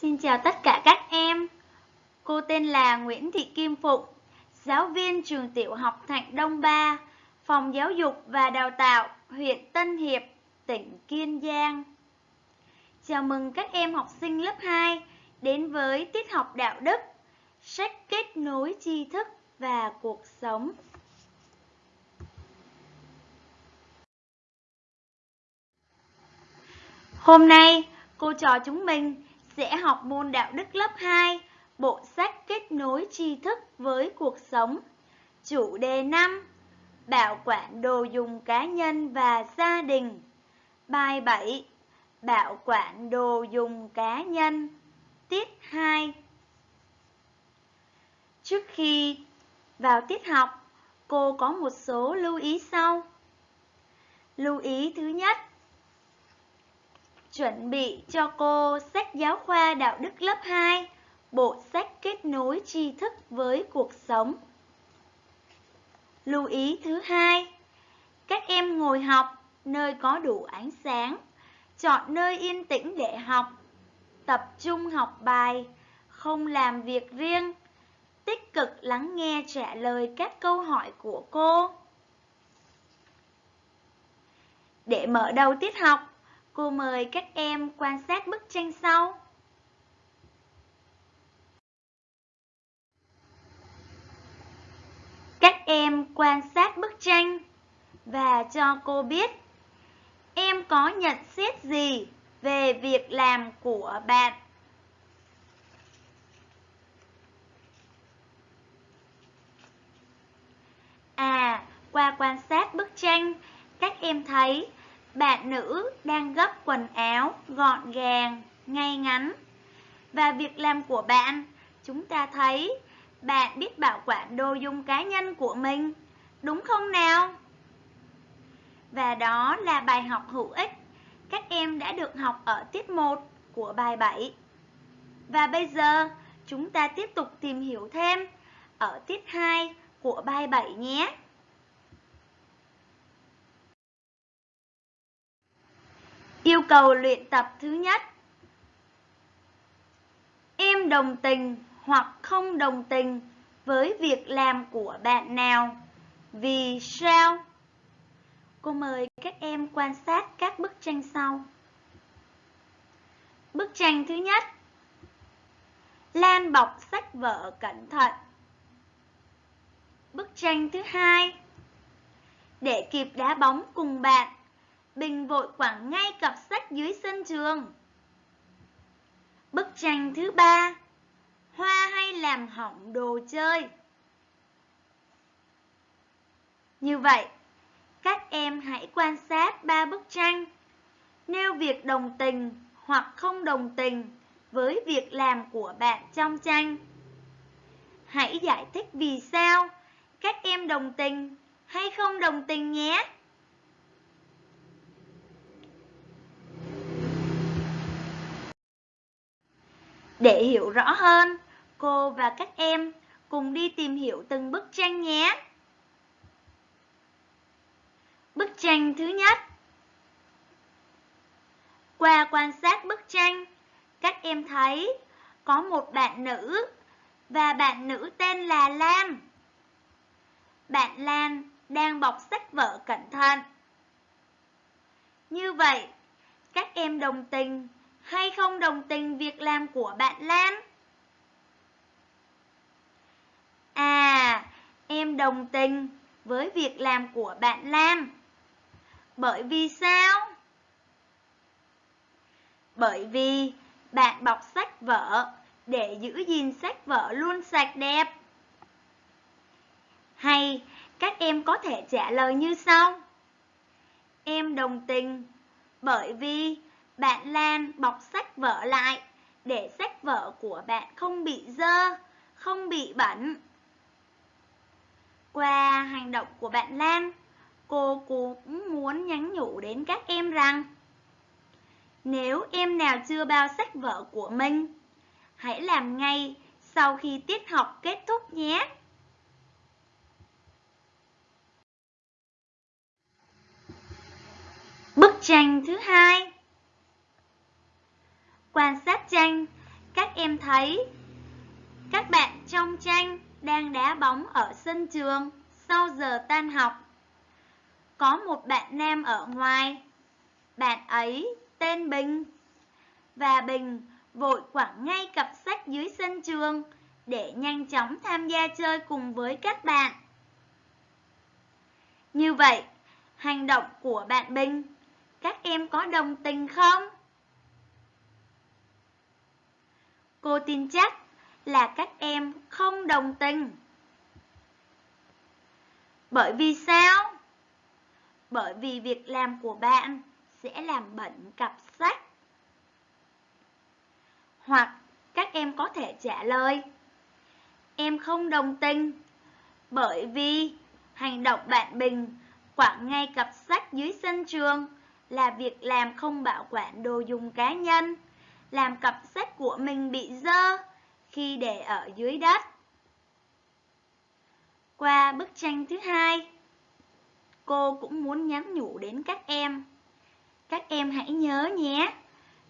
Xin chào tất cả các em. Cô tên là Nguyễn Thị Kim Phụng, giáo viên trường tiểu học Thạnh Đông Ba, Phòng Giáo dục và Đào tạo, huyện Tân Hiệp, tỉnh Kiên Giang. Chào mừng các em học sinh lớp 2 đến với tiết học đạo đức, sách kết nối tri thức và cuộc sống. Hôm nay, cô trò chúng mình sẽ học môn đạo đức lớp 2, bộ sách kết nối tri thức với cuộc sống. Chủ đề 5: Bảo quản đồ dùng cá nhân và gia đình. Bài 7: Bảo quản đồ dùng cá nhân. Tiết 2. Trước khi vào tiết học, cô có một số lưu ý sau. Lưu ý thứ nhất, chuẩn bị cho cô sách giáo khoa đạo đức lớp 2, bộ sách kết nối tri thức với cuộc sống. Lưu ý thứ hai, các em ngồi học nơi có đủ ánh sáng, chọn nơi yên tĩnh để học, tập trung học bài, không làm việc riêng, tích cực lắng nghe trả lời các câu hỏi của cô. Để mở đầu tiết học, Cô mời các em quan sát bức tranh sau. Các em quan sát bức tranh và cho cô biết em có nhận xét gì về việc làm của bạn. À, qua quan sát bức tranh, các em thấy bạn nữ đang gấp quần áo gọn gàng, ngay ngắn. Và việc làm của bạn, chúng ta thấy bạn biết bảo quản đồ dùng cá nhân của mình, đúng không nào? Và đó là bài học hữu ích các em đã được học ở tiết 1 của bài 7. Và bây giờ chúng ta tiếp tục tìm hiểu thêm ở tiết 2 của bài 7 nhé. Yêu cầu luyện tập thứ nhất. Em đồng tình hoặc không đồng tình với việc làm của bạn nào. Vì sao? Cô mời các em quan sát các bức tranh sau. Bức tranh thứ nhất. Lan bọc sách vở cẩn thận. Bức tranh thứ hai. Để kịp đá bóng cùng bạn. Bình vội quẳng ngay cặp sách dưới sân trường. Bức tranh thứ ba Hoa hay làm hỏng đồ chơi? Như vậy, các em hãy quan sát ba bức tranh. Nêu việc đồng tình hoặc không đồng tình với việc làm của bạn trong tranh. Hãy giải thích vì sao các em đồng tình hay không đồng tình nhé. Để hiểu rõ hơn, cô và các em cùng đi tìm hiểu từng bức tranh nhé. Bức tranh thứ nhất Qua quan sát bức tranh, các em thấy có một bạn nữ và bạn nữ tên là Lan. Bạn Lan đang bọc sách vở cẩn thận. Như vậy, các em đồng tình hay không đồng tình việc làm của bạn Lan? À, em đồng tình với việc làm của bạn Lam. Bởi vì sao? Bởi vì bạn bọc sách vở để giữ gìn sách vở luôn sạch đẹp. Hay các em có thể trả lời như sau. Em đồng tình bởi vì bạn Lan bọc sách vở lại để sách vở của bạn không bị dơ, không bị bẩn. Qua hành động của bạn Lan, cô cũng muốn nhắn nhủ đến các em rằng Nếu em nào chưa bao sách vở của mình, hãy làm ngay sau khi tiết học kết thúc nhé. Bức tranh thứ hai Quan sát tranh, các em thấy các bạn trong tranh đang đá bóng ở sân trường sau giờ tan học. Có một bạn nam ở ngoài. Bạn ấy tên Bình. Và Bình vội quẳng ngay cặp sách dưới sân trường để nhanh chóng tham gia chơi cùng với các bạn. Như vậy, hành động của bạn Bình, các em có đồng tình không? Cô tin chắc là các em không đồng tình. Bởi vì sao? Bởi vì việc làm của bạn sẽ làm bẩn cặp sách. Hoặc các em có thể trả lời Em không đồng tình Bởi vì hành động bạn Bình quẳng ngay cặp sách dưới sân trường là việc làm không bảo quản đồ dùng cá nhân, làm cặp sách của mình bị dơ khi để ở dưới đất. Qua bức tranh thứ hai, cô cũng muốn nhắn nhủ đến các em. Các em hãy nhớ nhé,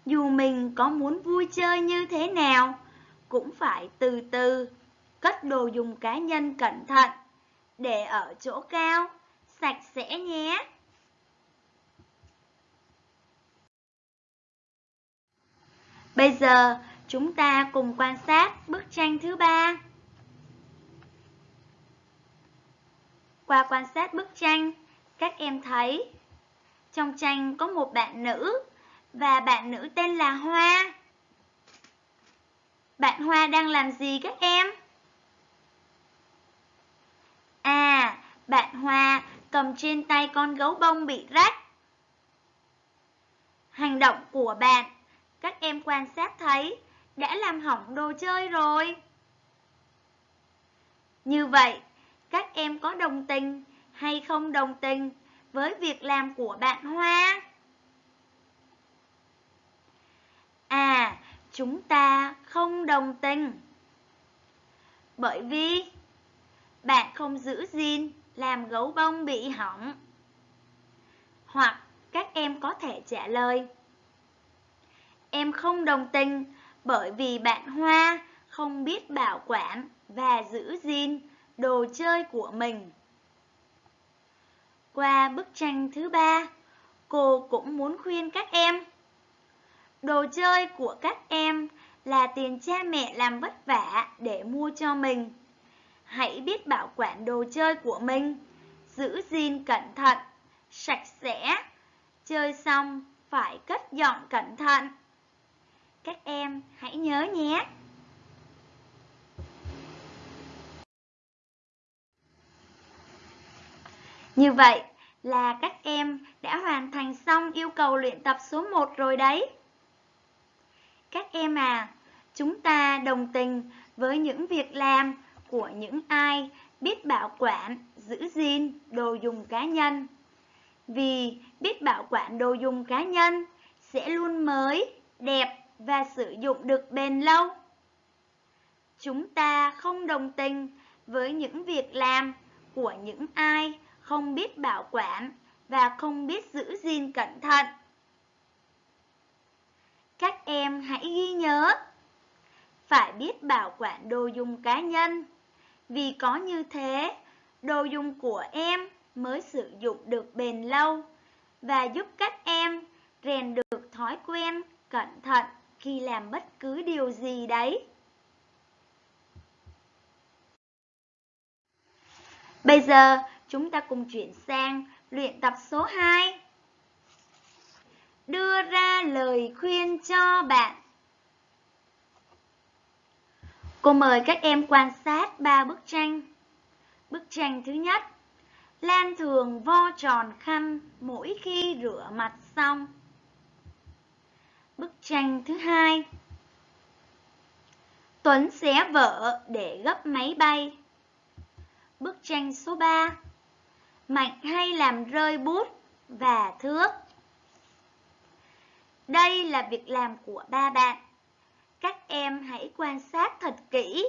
dù mình có muốn vui chơi như thế nào, cũng phải từ từ cất đồ dùng cá nhân cẩn thận, để ở chỗ cao, sạch sẽ nhé. Bây giờ, chúng ta cùng quan sát bức tranh thứ ba. Qua quan sát bức tranh, các em thấy trong tranh có một bạn nữ và bạn nữ tên là Hoa. Bạn Hoa đang làm gì các em? À, bạn Hoa cầm trên tay con gấu bông bị rách. Hành động của bạn, các em quan sát thấy, đã làm hỏng đồ chơi rồi. Như vậy, các em có đồng tình hay không đồng tình với việc làm của bạn Hoa? À, chúng ta không đồng tình. Bởi vì bạn không giữ gìn làm gấu bông bị hỏng. Hoặc các em có thể trả lời. Em không đồng tình bởi vì bạn Hoa không biết bảo quản và giữ gìn đồ chơi của mình. Qua bức tranh thứ ba, cô cũng muốn khuyên các em. Đồ chơi của các em là tiền cha mẹ làm vất vả để mua cho mình. Hãy biết bảo quản đồ chơi của mình, giữ gìn cẩn thận, sạch sẽ. Chơi xong phải cất dọn cẩn thận. Các em hãy nhớ nhé. Như vậy là các em đã hoàn thành xong yêu cầu luyện tập số 1 rồi đấy. Các em à, chúng ta đồng tình với những việc làm của những ai biết bảo quản, giữ gìn đồ dùng cá nhân. Vì biết bảo quản đồ dùng cá nhân sẽ luôn mới, đẹp và sử dụng được bền lâu. Chúng ta không đồng tình với những việc làm của những ai không biết bảo quản và không biết giữ gìn cẩn thận. Các em hãy ghi nhớ, phải biết bảo quản đồ dùng cá nhân, vì có như thế, đồ dùng của em mới sử dụng được bền lâu và giúp các em rèn được thói quen cẩn thận khi làm bất cứ điều gì đấy. Bây giờ, chúng ta cùng chuyển sang luyện tập số 2. Đưa ra lời khuyên cho bạn. Cô mời các em quan sát ba bức tranh. Bức tranh thứ nhất, Lan thường vo tròn khăn mỗi khi rửa mặt xong. Bức tranh thứ hai, Tuấn xé vợ để gấp máy bay. Bức tranh số 3 Mạnh hay làm rơi bút và thước. Đây là việc làm của ba bạn. Các em hãy quan sát thật kỹ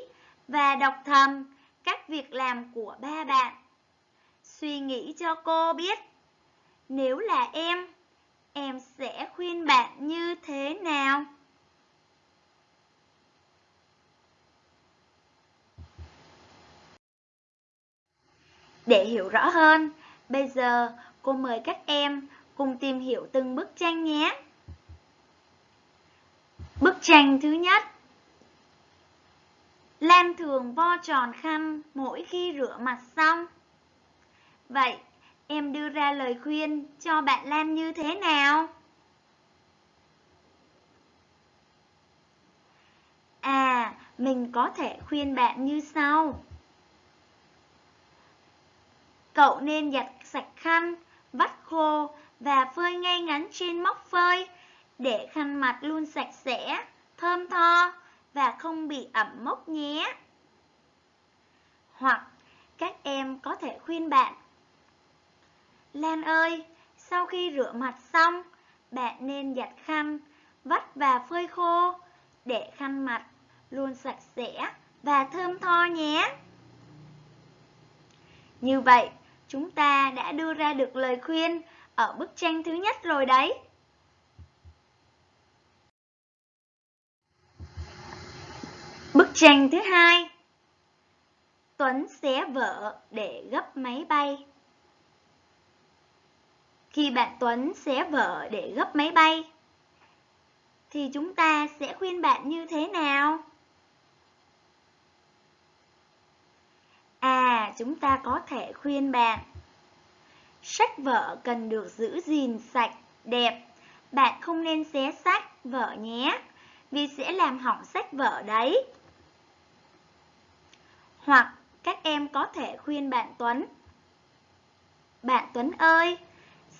và đọc thầm các việc làm của ba bạn. Suy nghĩ cho cô biết Nếu là em, em sẽ khuyên bạn như thế nào? Để hiểu rõ hơn, bây giờ cô mời các em cùng tìm hiểu từng bức tranh nhé. Bức tranh thứ nhất Lam thường vo tròn khăn mỗi khi rửa mặt xong. Vậy em đưa ra lời khuyên cho bạn Lam như thế nào? À, mình có thể khuyên bạn như sau. Cậu nên giặt sạch khăn, vắt khô và phơi ngay ngắn trên móc phơi để khăn mặt luôn sạch sẽ, thơm tho và không bị ẩm mốc nhé. Hoặc các em có thể khuyên bạn Lan ơi, sau khi rửa mặt xong, bạn nên giặt khăn, vắt và phơi khô để khăn mặt luôn sạch sẽ và thơm tho nhé. Như vậy, chúng ta đã đưa ra được lời khuyên ở bức tranh thứ nhất rồi đấy. Bức tranh thứ hai Tuấn xé vợ để gấp máy bay khi bạn Tuấn xé vợ để gấp máy bay Thì chúng ta sẽ khuyên bạn như thế nào? À, chúng ta có thể khuyên bạn Sách vở cần được giữ gìn sạch, đẹp Bạn không nên xé sách vở nhé Vì sẽ làm hỏng sách vở đấy hoặc các em có thể khuyên bạn Tuấn. Bạn Tuấn ơi,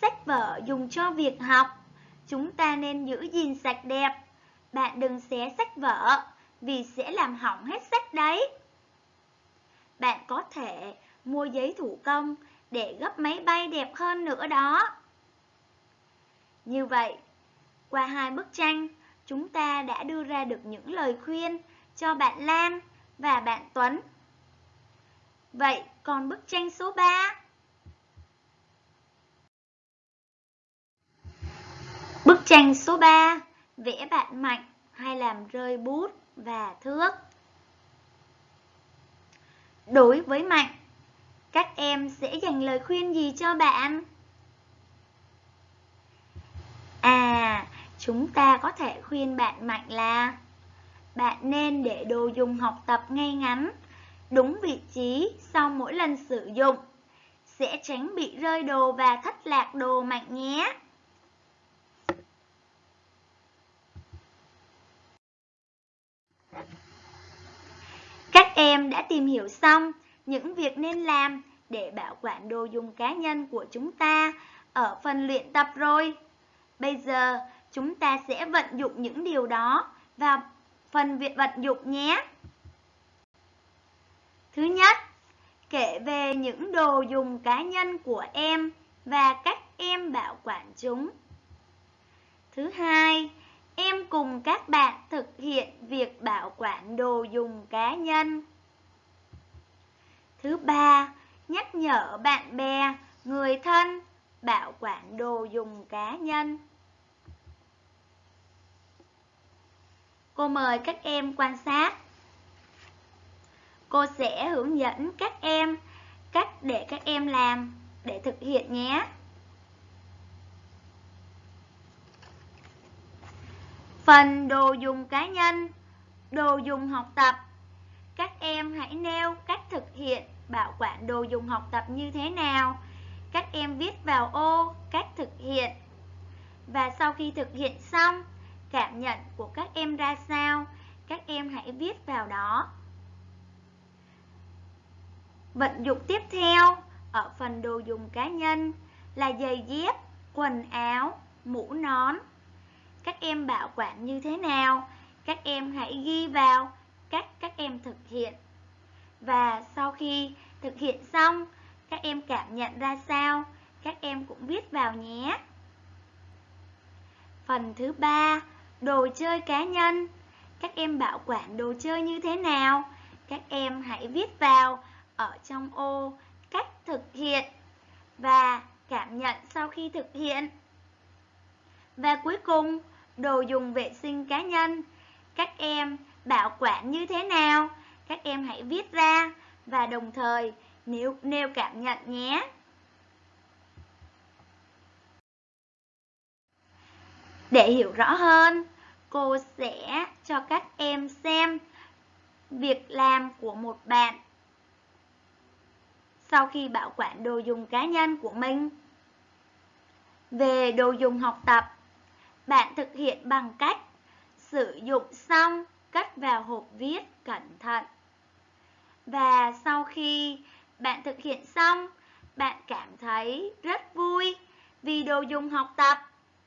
sách vở dùng cho việc học, chúng ta nên giữ gìn sạch đẹp. Bạn đừng xé sách vở, vì sẽ làm hỏng hết sách đấy. Bạn có thể mua giấy thủ công để gấp máy bay đẹp hơn nữa đó. Như vậy, qua hai bức tranh, chúng ta đã đưa ra được những lời khuyên cho bạn Lan và bạn Tuấn Vậy còn bức tranh số 3? Bức tranh số 3 Vẽ bạn mạnh hay làm rơi bút và thước Đối với Mạnh, các em sẽ dành lời khuyên gì cho bạn? À, chúng ta có thể khuyên bạn Mạnh là Bạn nên để đồ dùng học tập ngay ngắn đúng vị trí sau mỗi lần sử dụng. Sẽ tránh bị rơi đồ và thất lạc đồ mạnh nhé. Các em đã tìm hiểu xong những việc nên làm để bảo quản đồ dùng cá nhân của chúng ta ở phần luyện tập rồi. Bây giờ chúng ta sẽ vận dụng những điều đó vào phần việc vận dụng nhé. Thứ nhất, kể về những đồ dùng cá nhân của em và cách em bảo quản chúng. Thứ hai, em cùng các bạn thực hiện việc bảo quản đồ dùng cá nhân. Thứ ba, nhắc nhở bạn bè, người thân bảo quản đồ dùng cá nhân. Cô mời các em quan sát Cô sẽ hướng dẫn các em cách để các em làm để thực hiện nhé. Phần đồ dùng cá nhân, đồ dùng học tập. Các em hãy nêu cách thực hiện bảo quản đồ dùng học tập như thế nào. Các em viết vào ô cách thực hiện. Và sau khi thực hiện xong, cảm nhận của các em ra sao, các em hãy viết vào đó. Vận dụng tiếp theo ở phần đồ dùng cá nhân là giày dép, quần áo, mũ nón. Các em bảo quản như thế nào? Các em hãy ghi vào cách các em thực hiện. Và sau khi thực hiện xong, các em cảm nhận ra sao? Các em cũng viết vào nhé. Phần thứ ba, đồ chơi cá nhân. Các em bảo quản đồ chơi như thế nào? Các em hãy viết vào ở trong ô cách thực hiện và cảm nhận sau khi thực hiện. Và cuối cùng, đồ dùng vệ sinh cá nhân. Các em bảo quản như thế nào? Các em hãy viết ra và đồng thời nếu nêu cảm nhận nhé. Để hiểu rõ hơn, cô sẽ cho các em xem việc làm của một bạn sau khi bảo quản đồ dùng cá nhân của mình. Về đồ dùng học tập, bạn thực hiện bằng cách sử dụng xong cất vào hộp viết cẩn thận. Và sau khi bạn thực hiện xong, bạn cảm thấy rất vui vì đồ dùng học tập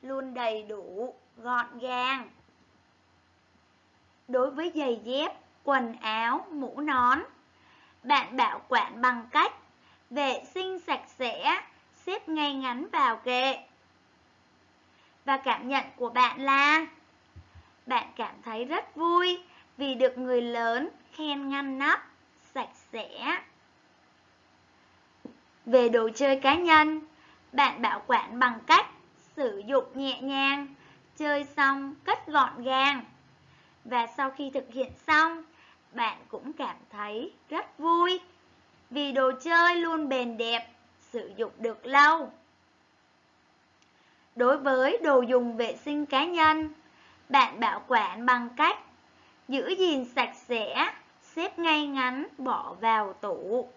luôn đầy đủ, gọn gàng. Đối với giày dép, quần áo, mũ nón, bạn bảo quản bằng cách vệ sinh sạch sẽ, xếp ngay ngắn vào kệ. Và cảm nhận của bạn là bạn cảm thấy rất vui vì được người lớn khen ngăn nắp, sạch sẽ. Về đồ chơi cá nhân, bạn bảo quản bằng cách sử dụng nhẹ nhàng, chơi xong cất gọn gàng. Và sau khi thực hiện xong, bạn cũng cảm thấy rất vui vì đồ chơi luôn bền đẹp, sử dụng được lâu. Đối với đồ dùng vệ sinh cá nhân, bạn bảo quản bằng cách giữ gìn sạch sẽ, xếp ngay ngắn bỏ vào tủ.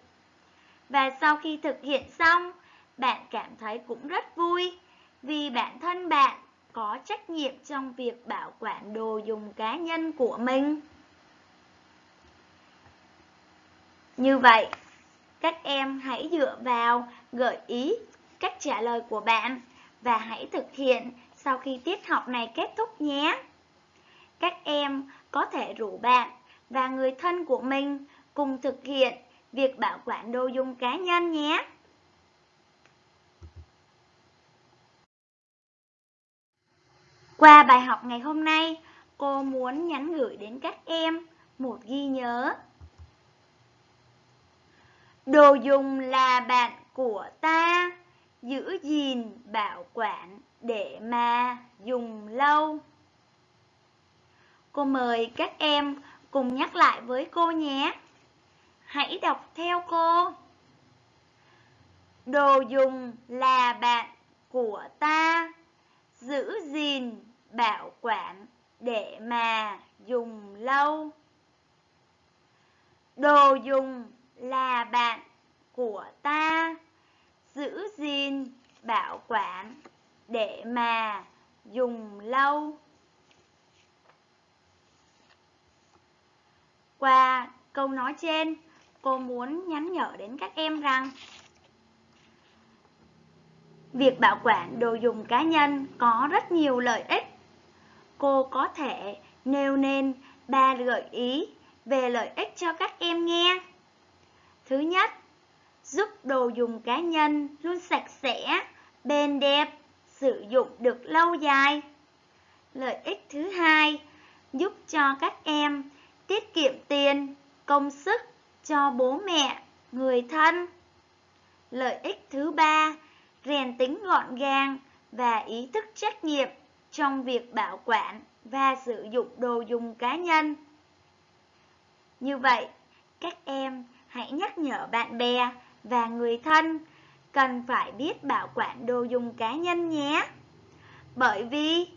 Và sau khi thực hiện xong, bạn cảm thấy cũng rất vui vì bản thân bạn có trách nhiệm trong việc bảo quản đồ dùng cá nhân của mình. Như vậy, các em hãy dựa vào gợi ý cách trả lời của bạn và hãy thực hiện sau khi tiết học này kết thúc nhé. Các em có thể rủ bạn và người thân của mình cùng thực hiện việc bảo quản đồ dùng cá nhân nhé. Qua bài học ngày hôm nay, cô muốn nhắn gửi đến các em một ghi nhớ. Đồ dùng là bạn của ta, giữ gìn bảo quản để mà dùng lâu. Cô mời các em cùng nhắc lại với cô nhé. Hãy đọc theo cô. Đồ dùng là bạn của ta, giữ gìn bảo quản để mà dùng lâu. Đồ dùng là bạn của ta, giữ gìn bảo quản để mà dùng lâu. Qua câu nói trên, cô muốn nhắn nhở đến các em rằng Việc bảo quản đồ dùng cá nhân có rất nhiều lợi ích. Cô có thể nêu nên ba gợi ý về lợi ích cho các em nghe. Thứ nhất, giúp đồ dùng cá nhân luôn sạch sẽ, bền đẹp, sử dụng được lâu dài. Lợi ích thứ hai, giúp cho các em tiết kiệm tiền, công sức cho bố mẹ, người thân. Lợi ích thứ ba, rèn tính gọn gàng và ý thức trách nhiệm trong việc bảo quản và sử dụng đồ dùng cá nhân. Như vậy, các em hãy nhắc nhở bạn bè và người thân cần phải biết bảo quản đồ dùng cá nhân nhé. Bởi vì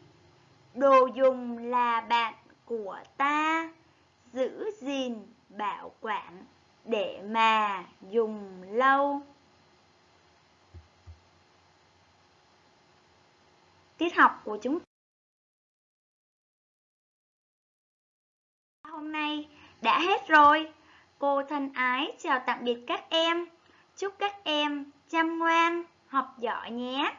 đồ dùng là bạn của ta, giữ gìn bảo quản để mà dùng lâu. Tiết học của chúng ta hôm nay đã hết rồi. Cô thân ái chào tạm biệt các em. Chúc các em chăm ngoan, học giỏi nhé.